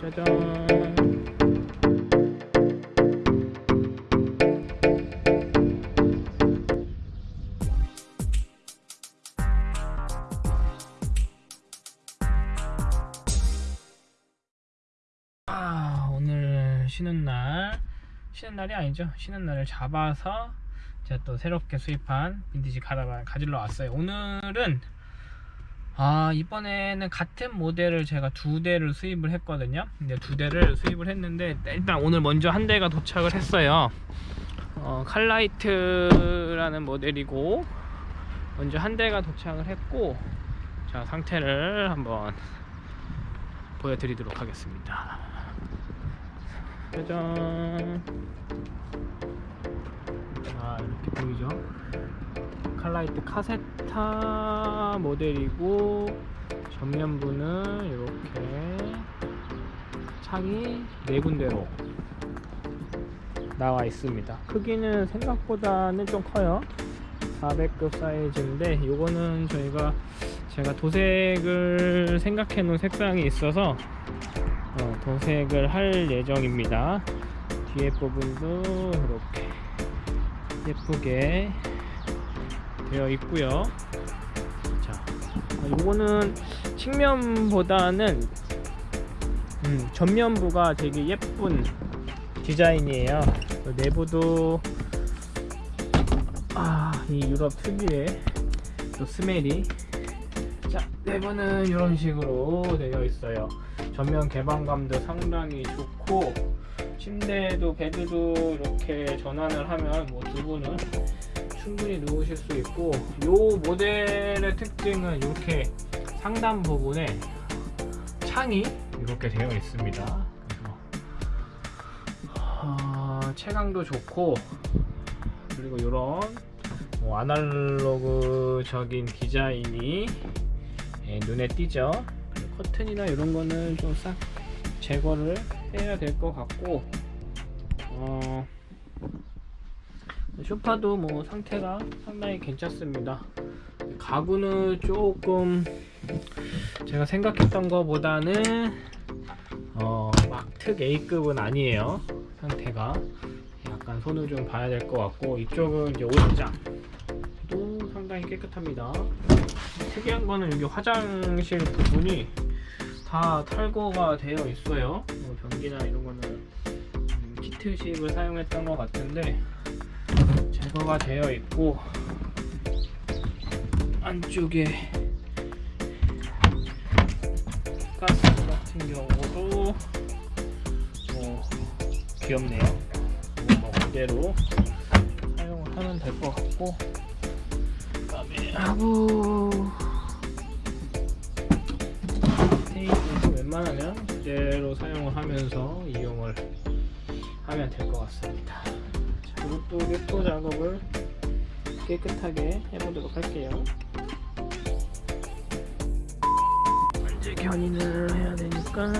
짜잔. 아 오늘 쉬는 날. 쉬는 날이 아니죠. 쉬는 날을 잡아서 제가 또 새롭게 수입한 빈티지 가라반 가지러 왔어요. 오늘은 아 이번에는 같은 모델을 제가 두 대를 수입을 했거든요. 근데 두 대를 수입을 했는데 일단 오늘 먼저 한 대가 도착을 했어요. 어, 칼라이트라는 모델이고 먼저 한 대가 도착을 했고 자 상태를 한번 보여드리도록 하겠습니다. 짜잔. 아 이렇게 보이죠 칼라이트 카세타 모델이고 전면부는 이렇게 창이 네 군데로 나와 있습니다. 크기는 생각보다는 좀 커요. 400급 사이즈인데 이거는 저희가 제가 도색을 생각해 놓은 색상이 있어서 어, 도색을 할 예정입니다. 뒤에 부분도 이렇게 예쁘게 되어 있고요. 자 이거는 측면보다는 음, 전면부가 되게 예쁜 디자인이에요. 내부도 아, 이 유럽 특유의 또 스멜이. 자 내부는 이런 식으로 되어 있어요. 전면 개방감도 상당히 좋고 침대도 베드도 이렇게 전환을 하면 뭐 두 분은 충분히 누우실 수 있고 이 모델의 특징은 이렇게 상단 부분에 창이 이렇게 되어 있습니다. 어, 체감도 좋고 그리고 이런 뭐 아날로그적인 디자인이 예, 눈에 띄죠. 커튼이나 이런 거는 좀 싹 제거를 해야 될 것 같고 어, 쇼파도 뭐 상태가 상당히 괜찮습니다. 가구는 조금 제가 생각했던 것보다는 어, 막특 A급은 아니에요. 상태가 약간 손을 좀 봐야 될 것 같고 이쪽은 이제 옷장도 상당히 깨끗합니다. 특이한 거는 여기 화장실 부분이 다 탈거가 되어 있어요. 뭐 변기나 이런 거는 음, 키트식을 사용했던 것 같은데 제거가 되어 있고 안쪽에 가스 같은 경우도 뭐 귀엽네요. 뭐 그대로 사용을 하면 될 것 같고. 그 다음에 하부 테이프도 웬만하면 그대로 사용을 하면서 이용을 하면 될 것 같습니다 자, 이것도 랩토 작업을 깨끗하게 해보도록 할게요. 견인을 해야 되니까